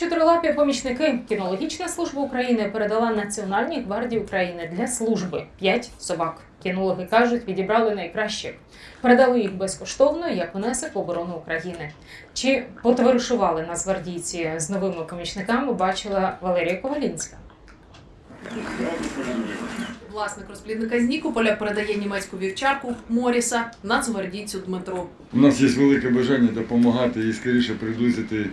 Чотирилапі помічники кінологічна служба України передала Національній гвардії України для служби п'ять собак. Кінологи кажуть, відібрали найкращих. Передали їх безкоштовно як внесок в оборону України. Чи потоваришували нацгвардійці з новими помічниками? Бачила Валерія Ковалінська. Власник розплідника з Нікополя передає німецьку вівчарку Моріса нацгвардійцю Дмитру. У нас є велике бажання допомагати і скоріше приблизити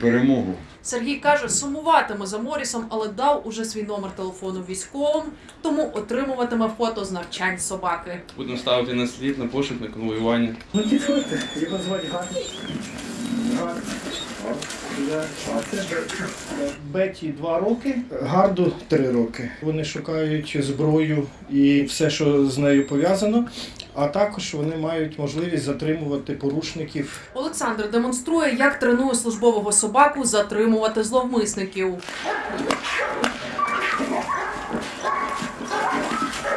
перемогу. Сергій каже, сумуватиме за Морісом, але дав уже свій номер телефону військовим, тому отримуватиме фото з навчань собаки. Будемо ставити на слід, на пошук, на конвоювання. Ну підходьте, його звати Гарні. Беті 2 роки, Гарду 3 роки. Вони шукають зброю і все, що з нею пов'язано. А також вони мають можливість затримувати порушників. Олександр демонструє, як тренує службового собаку затримувати зловмисників.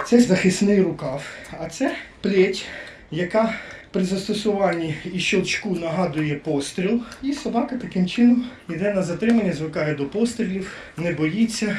Це захисний рукав, а це плеть, яка при застосуванні і щелчку нагадує постріл. І собака таким чином йде на затримання, звикає до пострілів, не боїться.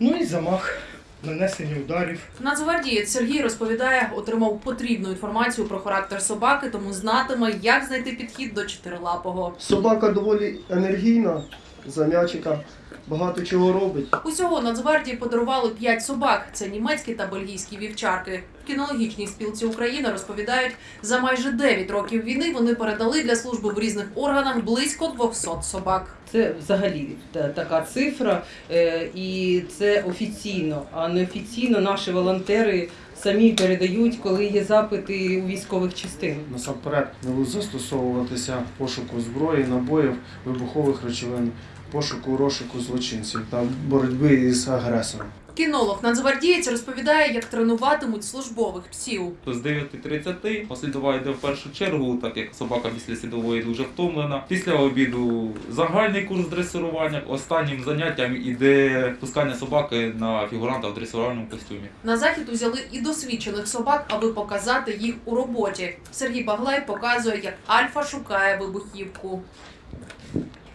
Ну і замах, нанесення ударів. Нацгвардієць Сергій розповідає, отримав потрібну інформацію про характер собаки, тому знатиме, як знайти підхід до чотирилапого. Собака доволі енергійна, за м'ячика, багато чого робить. Усього Нацгвардії подарували п'ять собак. Це німецькі та бельгійські вівчарки. В кінологічній спілці України розповідають, за майже 9 років війни вони передали для служби в різних органах близько 200 собак. Це взагалі така цифра, е, і це офіційно, а неофіційно наші волонтери самі передають, коли є запити у військових частин. Насамперед не будуть застосовуватися пошуку зброї, набоїв, вибухових речовин, пошуку розшуку злочинців та боротьби із агресором. Кінолог Нацгвардієць розповідає, як тренуватимуть службових псів. З 9.30 послідова йде в першу чергу, так як собака після слідової дуже втомлена. Після обіду загальний курс дресирування. Останнім заняттям іде пускання собаки на фігуранта в дресирувальному костюмі. На захід узяли і досвідчених собак, аби показати їх у роботі. Сергій Баглай показує, як Альфа шукає вибухівку.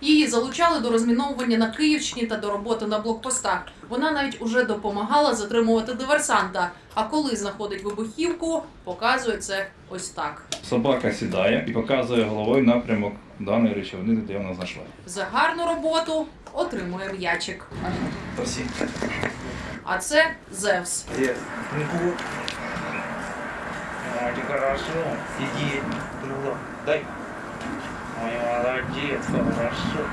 Її залучали до розміновування на Київщині та до роботи на блокпостах. Вона навіть уже допомагала затримувати диверсанта. А коли знаходить вибухівку, показує це ось так. Собака сідає і показує головою напрямок даної речовини, де вона знайшла. За гарну роботу отримує м'ячик. А це Зевс. Сиди. Дай. Молодець, хорошо.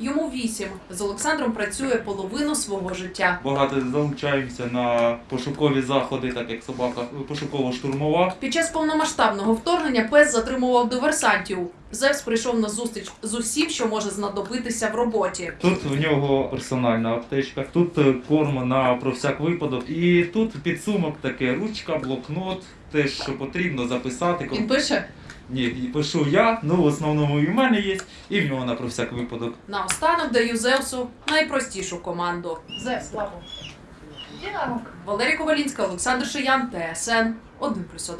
Йому вісім. З Олександром працює половину свого життя. Багато залучаємося на пошукові заходи, так як собака пошуково-штурмова. Під час повномасштабного вторгнення пес затримував диверсантів. Зевс прийшов на зустріч з усім, що може знадобитися в роботі. Тут в нього персональна аптечка, тут корм на про всяк випадок. І тут підсумок таке ручка, блокнот, те, що потрібно записати. Він пише Ні, і пишу я, ну в основному і в мене є, і в нього на про всяк випадок. наостанок даю Зевсу найпростішу команду. Зевс, лапу. Валерія Ковалінська, Олександр Шиян, ТСН 1+,1.